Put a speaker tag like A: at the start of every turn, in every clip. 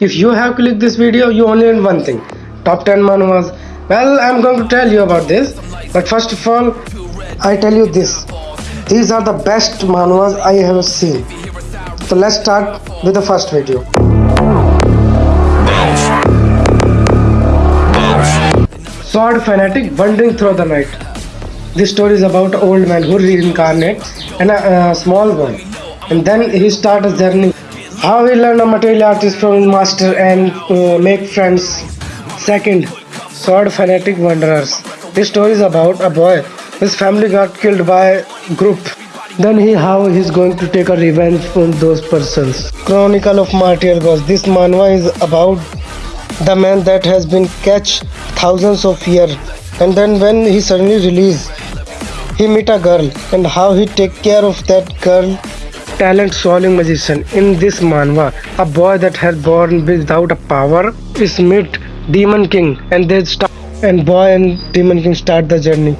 A: If you have clicked this video, you only need one thing. Top 10 manhwas. Well, I'm going to tell you about this. But first of all, I tell you this. These are the best manhwas I have seen. So let's start with the first video. Sword fanatic wandering through the night. This story is about old man who reincarnates and a, a small boy, and then he starts a journey. How we learn a martial artist from master and uh, make friends. Second, sword fanatic wanderers. This story is about a boy. His family got killed by group. Then he how he's going to take a revenge from those persons. Chronicle of Martyr Ghost. This manhwa is about the man that has been catch thousands of years and then when he suddenly release he meet a girl and how he take care of that girl talent swallowing magician in this manhwa. A boy that has born without a power is meet demon king and they start and boy and demon king start the journey.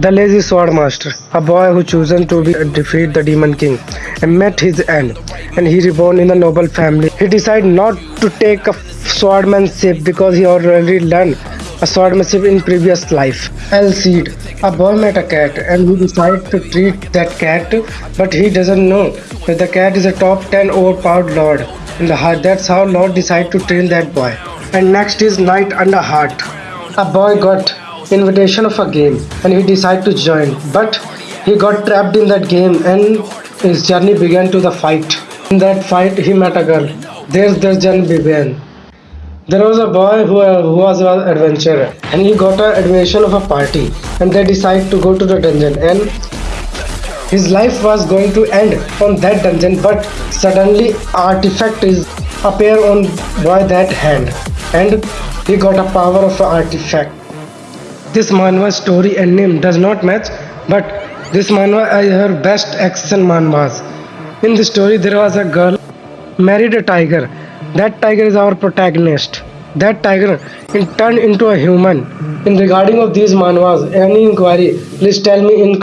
A: The lazy sword master, a boy who chosen to be, defeat the demon king and met his end, and he reborn in a noble family. He decided not to take a swordmanship because he already learned a swordmanship in previous life. Elceed, a boy met a cat and he decided to treat that cat, but he doesn't know that the cat is a top 10 overpowered lord. And that's how Lord decided to train that boy. And next is Knight Under Heart. A boy got invitation of a game and he decided to join but he got trapped in that game and his journey began to the fight in that fight he met a girl there's their journey began there was a boy who, uh, who was an adventurer and he got an admission of a party and they decided to go to the dungeon and his life was going to end on that dungeon but suddenly artifact is appear on boy that hand and he got a power of artifact this manhwa story and name does not match, but this manhwa is her best action manhwas. In the story, there was a girl married a tiger. That tiger is our protagonist. That tiger in, turned into a human. In regarding of these manhwas, any inquiry, please tell me in